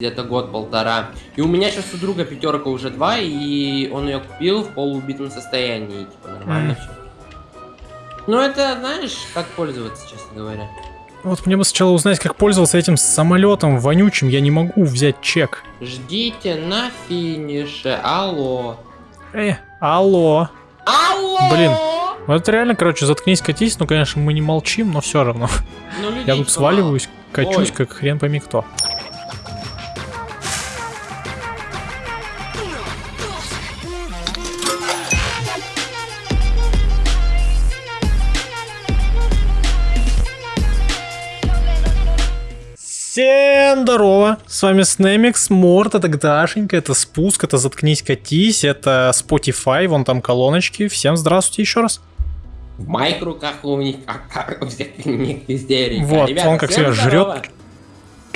где-то год-полтора. И у меня сейчас у друга пятерка уже два, и он ее купил в полуубитом состоянии. Типа нормально Мгм. все. Ну это, знаешь, как пользоваться, честно говоря. Вот мне бы сначала узнать, как пользоваться этим самолетом вонючим. Я не могу взять чек. Ждите на финише. Алло. Э, алло. Алло! Блин. Вот реально, короче, заткнись, катись. Ну, конечно, мы не молчим, но все равно. Ну, Я тут сваливаюсь, качусь, Ой. как хрен пойми кто. Всем здорово! С вами Снемикс, Морт, это Дашенька, это Спуск, это Заткнись, Катись, это Spotify, вон там колоночки. Всем здравствуйте еще раз. В моих руках у них как, как истерика. Вот, Ребята, он как себя здорово.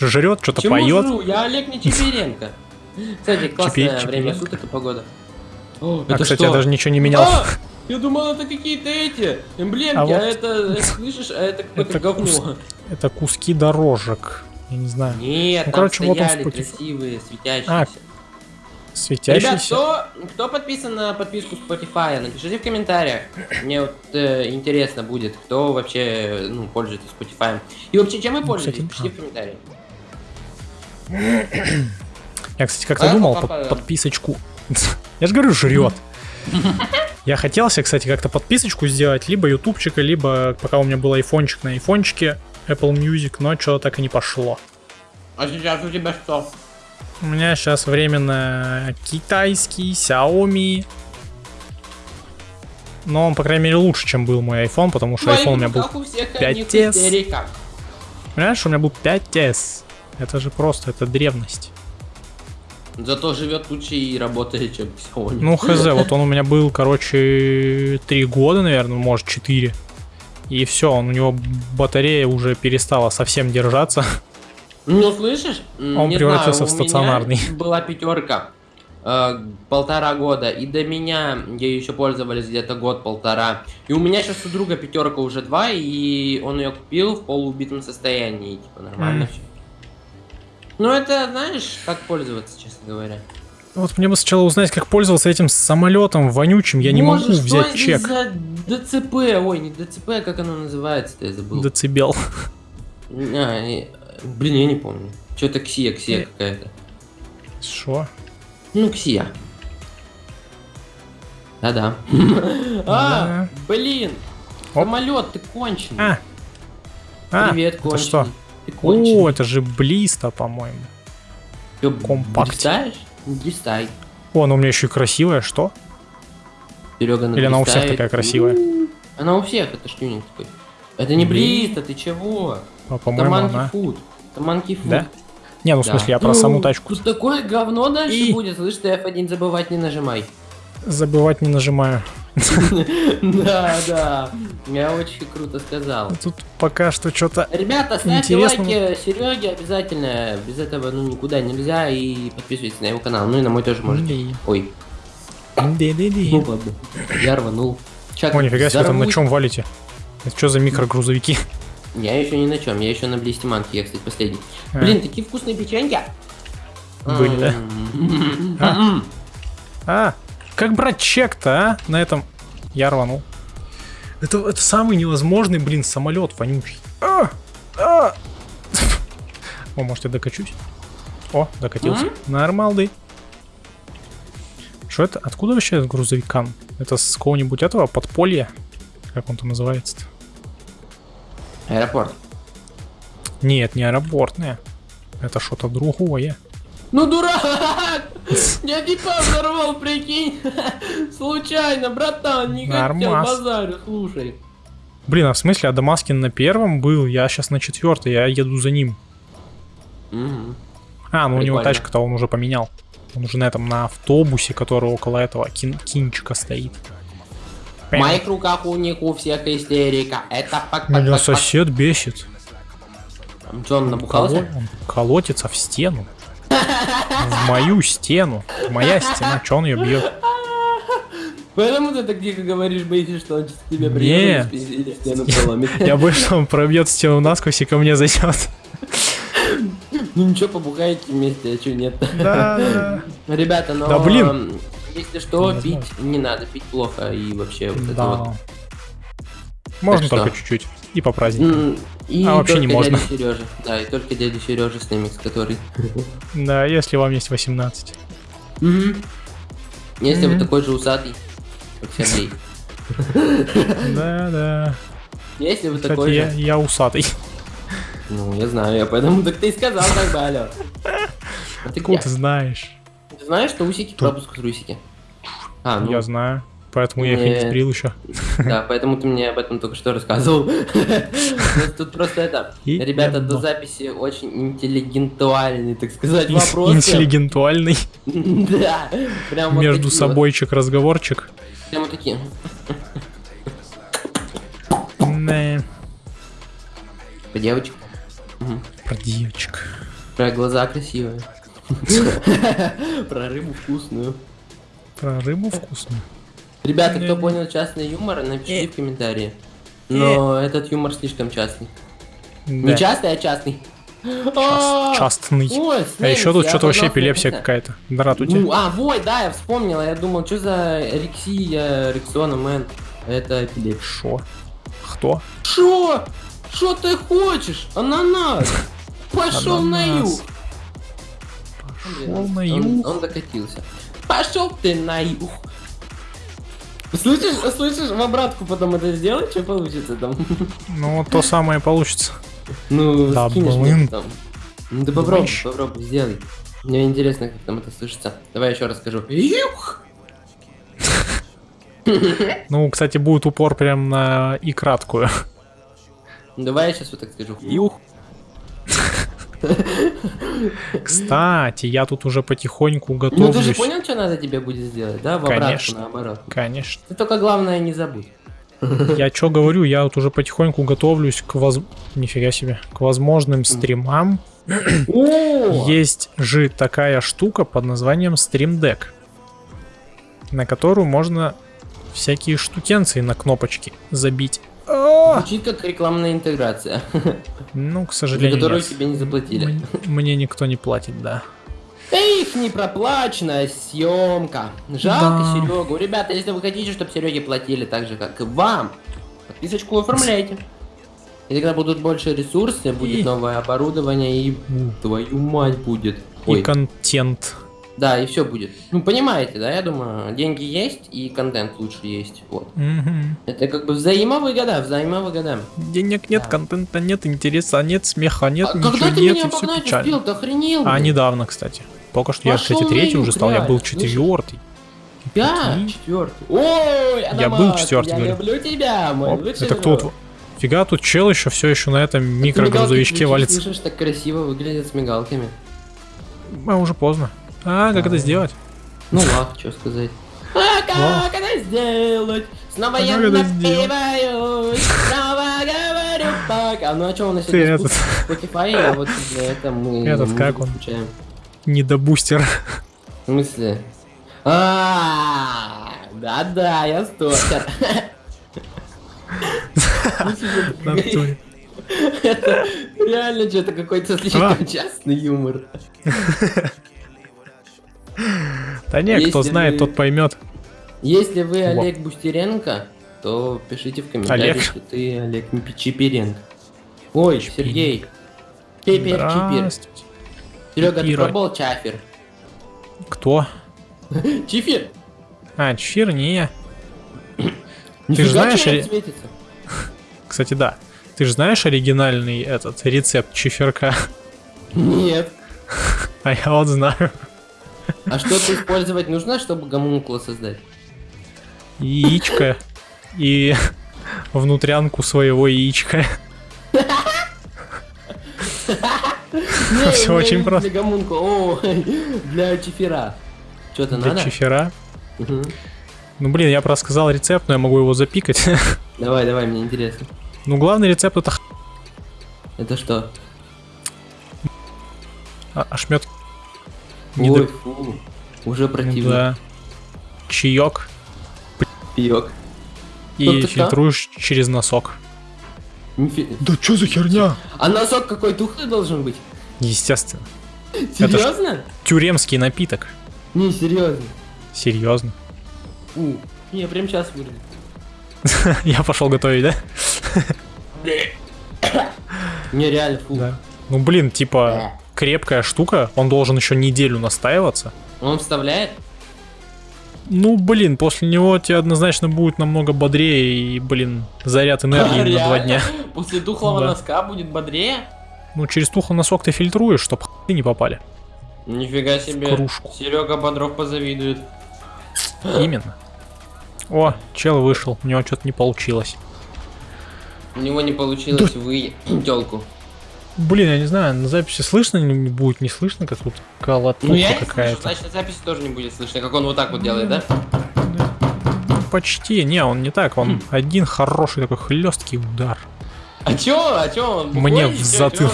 жрет, жрет, что-то поет. жру? Я Олег Нечеберенко. Кстати, классное Чепи- время суток и погода. О, А, это кстати, что? я даже ничего не менял. А! Я думал, это какие-то эти эмблемки, А а, это, слышишь, а это какое-то Это говно. кус- Это куски дорожек. Я не знаю. Нет, Ну, там короче, вот он стояли красивые, светящиеся. А, Ребят, Светящийся. кто, кто подписан на подписку Spotify, напишите в комментариях. Мне вот э, интересно будет, кто вообще ну, пользуется Spotify. И вообще, чем вы Ну, пользуетесь? кстати, Пишите в комментариях. Я, кстати, как-то А, думал папа, под- подписочку. Я же говорю, жрет. Я хотел себе, кстати, как-то подписочку сделать, либо ютубчика, либо пока у меня был айфончик на айфончике, Apple Music, но что-то так и не пошло. А сейчас у тебя что? У меня сейчас временно китайский, Xiaomi. Но он, по крайней мере, лучше, чем был мой iPhone, потому что iPhone у меня был... руках у всех 5S. одних истерика. Понимаешь, у меня был 5S. Это же просто, это древность. Зато живет лучше и работает, чем Xiaomi. Ну, хз, вот он у меня был, короче, 3 года, наверное, может 4. И все, он у него батарея уже перестала совсем держаться. Ну, слышишь? Он не превратился знаю, в стационарный. была пятерка э, полтора года, и до меня ей еще пользовались где-то год-полтора. И у меня сейчас у друга пятерка уже два, и он ее купил в полуубитом состоянии, типа нормально все. Ну это, знаешь, как пользоваться, честно говоря. Вот мне бы сначала узнать, как пользоваться этим самолетом вонючим. Я не Боже, могу что взять это чек. за ДЦП? Ой, не ДЦП, а как оно называется-то, я забыл. Децибел. А, э, блин, я не помню. Что-то Ксия, Ксия Э. какая-то. Что? Ну, Ксия. Да-да. А, блин. Самолет, ты конченый. А. А, Привет, это конченый. что? Ты конченый. О, это же Блиста, по-моему. Компакт. Дистаешь? Не Дистай. О, она у меня еще и красивая, что? Серега Или она у всех такая красивая? Она у всех, это штюнинг такой. Это не Блин. Блиста, ты чего? А, Это по-моему, Monkey она... Food. Это Monkey Food. Да? Не, ну в смысле, я про Ну, саму тачку. Тут такое говно дальше будет, слышь, ты F1 забывать не нажимай. Забывать не нажимаю. Да, да. Я очень круто сказал. Тут пока что что-то... Ребята, ставьте лайки Сереге обязательно. Без этого ну никуда нельзя. И подписывайтесь на его канал. Ну и на мой тоже можете. Ой, ну ладно. Я рванул. О, нифига себе, там на чем валите? Это что за микрогрузовики? Я еще не на чем, я еще на блестиманке, я, кстати, последний. А. Блин, такие вкусные печеньки. Были, да? М-м-м. А, как брать чек-то, а? На этом я рванул. Это, это самый невозможный, блин, самолет вонючий. А, а. О, может я докачусь? О, докатился. М? Нормалды. Что это? Откуда вообще этот грузовикан? Это с какого-нибудь этого подполья? Как он там называется-то? Аэропорт. Нет, не аэропортное. Это что-то другое. Ну дурак! Я типа взорвал, прикинь. Случайно, братан, не хотел базарю, слушай. Блин, а в смысле, а Дамаскин на первом был? Я сейчас на четвертой, я еду за ним. А, ну у него тачка-то он уже поменял. Он уже на этом, на автобусе, который около этого кин- кинчика стоит. В моих руках у них у всех истерика. Это пак Меня сосед бесит. Он набухался? Он колотится в стену. В мою стену. Моя стена, что он ее бьет? Поэтому ты так тихо говоришь, боишься, что он сейчас тебе Не. приедет и стену проломит. Я боюсь, что он пробьет стену насквозь и ко мне зайдет. Ну ничего, побухаете вместе, а что нет? Да. Ребята, но... Да блин. Если что, пить не надо, пить плохо и вообще вот это вот. Можно только чуть-чуть. И по праздникам. И А вообще не можно. дядя Сережа. Да, и только дядя Сережа с нами, который. Да, если вам есть 18. Мгм. Если вы такой же усатый, как Сергей. Да, да. Если вы такой же. я усатый. Ну, я знаю, я поэтому так ты и сказал как бы, алло. А ты Откуда ты знаешь? Ты знаешь, что усики пропуск трусики? А, ну, Я знаю. Поэтому я их и не сбрил еще. да, поэтому ты мне об этом только что рассказывал. Ну, Тут просто это, ребята, до записи очень интеллигентуальный, так сказать, вопрос. Интеллигентуальный. Да, Между собойчик разговорчик. Прям вот такие. По девочек. Про девочек. Про глаза красивые. Про рыбу вкусную. Про рыбу вкусную. Ребята, кто Не-не. понял частный юмор, напишите Э. в комментарии. Но этот юмор слишком частный. Не частный, а частный. Частный. А еще тут что-то вообще эпилепсия какая-то. Ну, а, вой, да, я вспомнила, я думал, что за Рексия, Рексона, мэн. Это эпилепсия. Шо? Кто? Шо? Шо ты хочешь? Ананас! Пошел на юг! Пошел на Он- юг. Он докатился. Пошел ты на юг! Слышишь, слышишь, в обратку потом это сделать, что получится там? Ну, то самое получится. Ну, Да, скинешь блин. там. Ну ты попробуй, Думаешь? попробуй, сделай. Мне интересно, как там это слышится. Давай еще расскажу. Юх! Ну, кстати, будет упор прям на и краткую. Давай я сейчас вот так скажу. Юх. Кстати, я тут уже потихоньку Ну ты же готовлюсь. понял, что надо тебе будет сделать, да? В обратку, Конечно. наоборот. Конечно. Ты только главное не забудь. Я что говорю, я вот уже потихоньку готовлюсь к воз... Нифига себе. К возможным стримам. Есть же такая штука под названием Stream Deck, на которую можно всякие штукенции на кнопочки забить. Звучит как рекламная интеграция, Ну, к за сожалению, которую нет. тебе не заплатили. Мне никто не платит, да. Эх, непроплаченная съемка. Жалко Да. Серегу. Ребята, если вы хотите, чтобы Сереге платили так же, как и вам, подписочку оформляйте. И тогда будут больше ресурсы, будет И- новое оборудование и твою мать будет. Ой, И контент. Да, и все будет. Ну, понимаете, да, я думаю, деньги есть и контент лучше есть. Вот. Мгм. Это как бы взаимовыгода, взаимовыгода. Денег нет, Да. контента нет, интереса нет, смеха нет, а ничего когда ты нет, меня и все обогнать печально. успел? Ты охренел? А недавно, кстати. Только что я, Пошел кстати, на третий уже стал, я был четвертый. Я четвертый. Ой, Я был четвертый, Я говорю. люблю тебя, мой Оп, это кто друг. вот... Фига, тут чел еще все еще на этом микрогрузовичке валится. Слышишь, так красиво выглядит с мигалками. А, уже поздно. А, как это сделать? Ну ладно, что сказать. А как это сделать? Снова А я напиваюсь, снова говорю пока. Ну а что у нас Ты сегодня этот- Spotify, а вот для этого мы Этот, как он? включаем. Недобустер. В смысле? А, да-да, я стокер. Это реально что-то какой-то слишком А. частный юмор. Да не, кто знает, вы- тот поймет. Если вы Во. Олег Бустеренко, то пишите в комментариях, Олег. что ты Олег. Ой, Чипиренко. Сергей. Чипер, Чипер. Здравствуйте. Серега, ты Чипира. пробовал чафер? Кто? Чифер? А, чефир, не. Нифига знаешь, тебе или- светится. Кстати, да. Ты же знаешь оригинальный этот рецепт чеферка? Нет. А я вот знаю. А что-то использовать нужно, чтобы гомункула создать? Яичко и внутрянку своего яичка. Меня очень просто. Для гомункула. Для чифера. Что-то Для надо? чефира. Мгм. Ну блин, я просто сказал рецепт, но я могу его запикать. Давай, давай, мне интересно. Ну главный рецепт это Это что? а- ошмет. Не Ой, до- фу. Уже противно. да. Чаек Пиёк. и фильтруешь через носок. Нифи- Да что за херня? А носок какой тухлый должен быть? Естественно. Серьезно? Тюремский напиток. Не, серьезно. Серьезно. У, не, прям сейчас вырву. Я пошел готовить, да? Не, реально, фу. Да. Ну блин, типа крепкая штука. Он должен еще неделю настаиваться. Он вставляет? Ну, блин, после него тебе однозначно будет намного бодрее и, блин, заряд энергии на два дня. После тухлого Да. носка будет бодрее? Ну, через тухлый носок ты фильтруешь, чтоб ты не попали. Нифига себе. кружку. Серега Бодров позавидует. Именно. О, чел вышел, у него что-то не получилось. У него не получилось вы телку. Блин, я не знаю, на записи слышно не будет, не слышно, как тут колотуха Ну я какая-то. значит на записи тоже не будет слышно, как он вот так вот делает, да? Почти, не, он не так, он Хм. один хороший такой хлесткий удар. А чё, а чё он? Мне в затылок.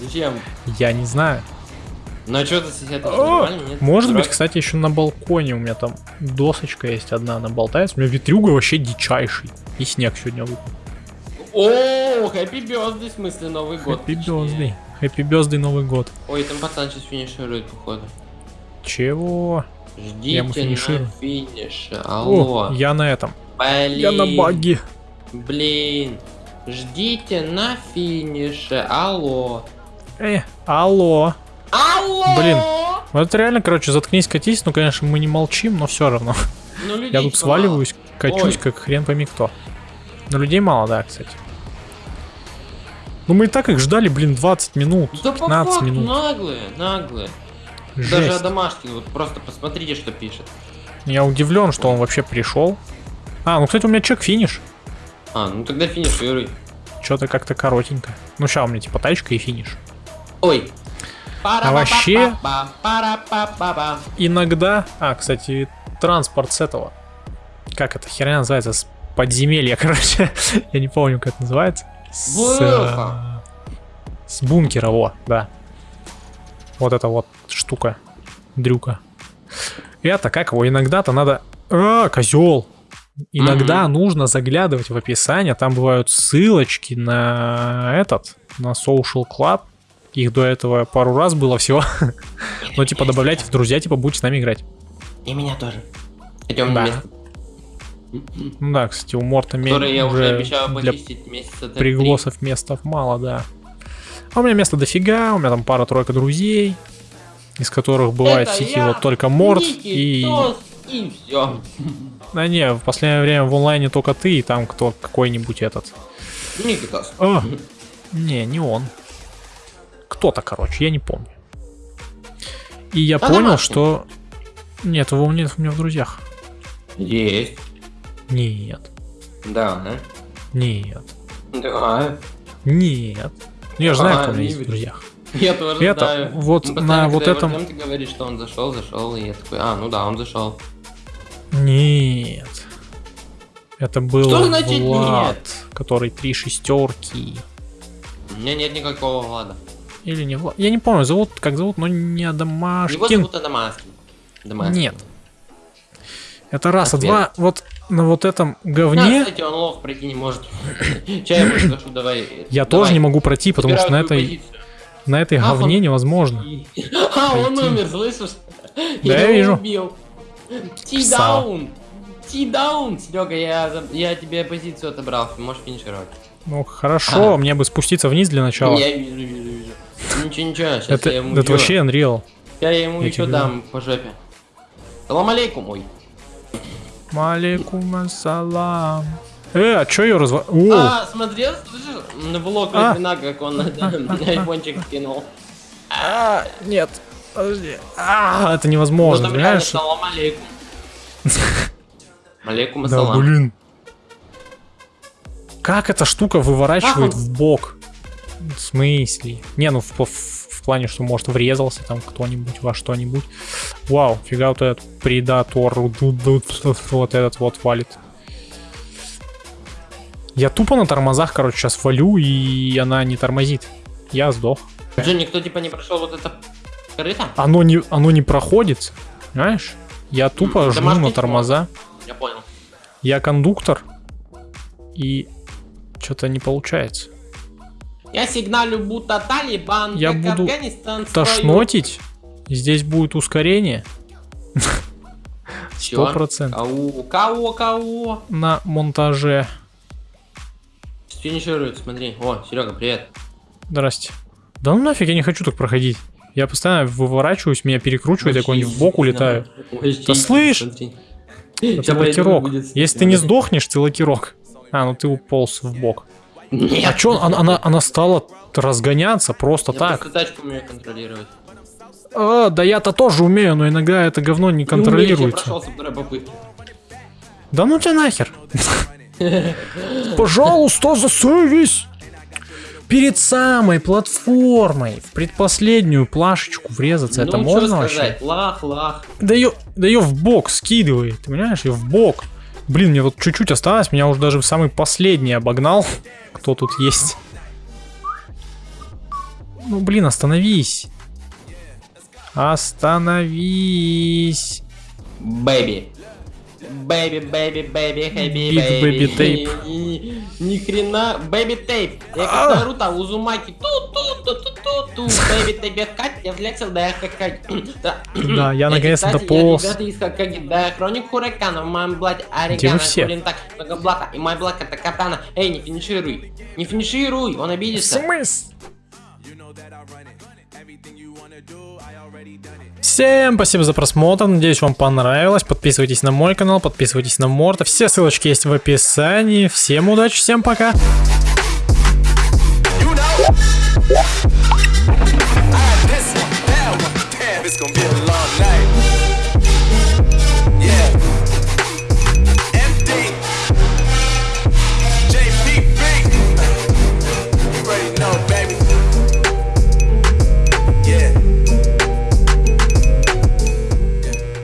Зачем? Я не знаю. Ну а чё ты сосед О, нет? Может быть, кстати, еще на балконе у меня там досочка есть одна, она болтается. У меня ветрюга вообще дичайший. И снег сегодня выпал. О, хэппи бёзды, в смысле Новый год. Хэппи бёзды. Хэппи бёзды Новый год. Ой, там пацан сейчас финиширует, походу. Чего? Я ему Ждите финиширую. на финише. О, Алло. я на этом. Блин. Я на баге. Блин. Ждите на финише. Алло. Э, алло. Алло! Блин. Вот реально, короче, заткнись, катись. Ну, конечно, мы не молчим, но все равно. Ну, Я тут сваливаюсь, качусь, Ой. как хрен пойми кто. Но людей мало, да, кстати. Ну мы и так их ждали, блин, 20 минут. Да по 15 факту, минут. наглые, наглые. Даже Жесть. Адамашкин, вот просто посмотрите, что пишет. Я удивлен, что он вообще пришел. А, ну, кстати, у меня чек финиш. А, ну тогда финишируй. Что-то как-то коротенько. Ну, сейчас у меня типа тачка и финиш. Ой. А вообще-. Иногда... А, кстати, транспорт с этого. Как эта херня называется? С подземелья, короче. Я не помню, как это называется. С, э, с бункера, во, да. Вот эта вот штука. Дрюка. Это как его? Иногда-то надо... А, козел! Иногда нужно заглядывать в описание, там бывают ссылочки на этот, на Social Club. Их до этого пару раз было всего. Но типа добавляйте в друзья, типа будете с нами играть. И меня тоже. Идем Да. на место, Ну да, кстати, у Морта которое я уже обещал почистить месяца пригласов местов мало, да. А у меня места дофига, у меня там пара-тройка друзей, из которых бывает Это в сети вот только Морт и... Тос и все. Да не, в последнее время в онлайне только ты и там кто какой-нибудь этот. Никитос. А, не, не он. Кто-то, короче, я не помню. И я А понял, что... Нет, его нет у меня в друзьях. Есть. Нет, Да. нет, Да. нет. Я же знаю, А, кто у меня есть в друзьях. Я тоже Это, знаю. вот на вот его этом- ты говоришь, что он зашел, зашел, и я такой, а, ну да, он зашел. Нет. Это был Что значит Влад, нет? который три шестерки. У меня нет никакого Влада. Или не Влад. Я не помню, зовут, как зовут, но не Его Адамашкин. зовут Адамаскин. Адамаскин. Нет. Это раз, а Ответ. два, вот на вот этом Да, говне кстати, он лох пройти не может. Чай я приглашу, давай. я давай. тоже не могу пройти, потому что на этой, позицию. на этой Ах, говне он- невозможно. А, он Пойти. умер, слышишь? Да, я вижу. Ти-даун. Ти-даун. Серега, я, я тебе позицию отобрал, можешь финишировать. Ну хорошо, А. мне бы спуститься вниз для начала. Я вижу, вижу, вижу. Ничего, ничего, сейчас Это, я ему это ещё- вообще Unreal. Я ему я еще тебе дам по жопе. Салам алейкум, ой. Малейкум ассалам. Э, а чё ее разва... О, А, смотрел, слышишь, на влог А. Литвина, как он на айфончик скинул. а, нет, подожди. А, это Ну невозможно, реально понимаешь? салам алейкум. Алейкум Да, ассалам. блин. Как эта штука выворачивает в бок? В смысле? Не, ну в, в- в плане, что может врезался там кто-нибудь во что-нибудь. Вау, фига вот этот предатор, вот этот вот валит. Я тупо на тормозах, короче, сейчас валю, и она не тормозит. Я сдох. Джон, никто типа не прошел вот это корыто? Оно не, оно не проходит, знаешь? Я тупо М, жму на тормоза. Я понял. Я кондуктор, и что-то не получается. Я сигналю, будто Талибан, Я как буду. Тошнотить. Здесь будет ускорение. Сто процентов. Кого? Кого? Кого? На монтаже. Финиширует, смотри. О, Серега, привет. Здрасте. Да ну нафиг, я не хочу так проходить. Я постоянно выворачиваюсь, меня перекручивает, я куда-нибудь в бок улетаю. Да слышь! Это лакирок. Если ты не сдохнешь, ты лакирок. А, ну ты уполз в бок. Нет. А чё, она, она, она стала разгоняться просто Я так? просто тачку умею контролировать. А, да я-то тоже умею, но иногда это говно не я контролируется. прошел со второй попытки. Да ну тебя нахер. Пожалуйста, засовись. Перед самой платформой в предпоследнюю плашечку врезаться, это ну, можно вообще? лах, лах. Да ее, да ее в бок скидывает, ты понимаешь, ее в бок. Блин, мне вот чуть-чуть осталось, меня уже даже в самый последний обогнал. Кто тут есть? Ну, блин, остановись. Остановись. Бэби. Бэби, бэби, бэби, хэби, бэби. baby tape. Ни- хрена. Бэби тейп. Я А! как Наруто, Узумаки. Ту-ту-ту-ту-ту-ту. Бэби тейп, как я влексил, да я как... Да, я наконец-то дополз. Я ребята из Хакаги, да, хроник Хуракана, в моем блате все? курин так, много блата, и мой блат это катана. Эй, не финишируй. Не финишируй, он обидится. смысле? Всем спасибо за просмотр, надеюсь вам понравилось. Подписывайтесь на мой канал, подписывайтесь на Морта. Все ссылочки есть в описании. Всем удачи, всем пока. You know.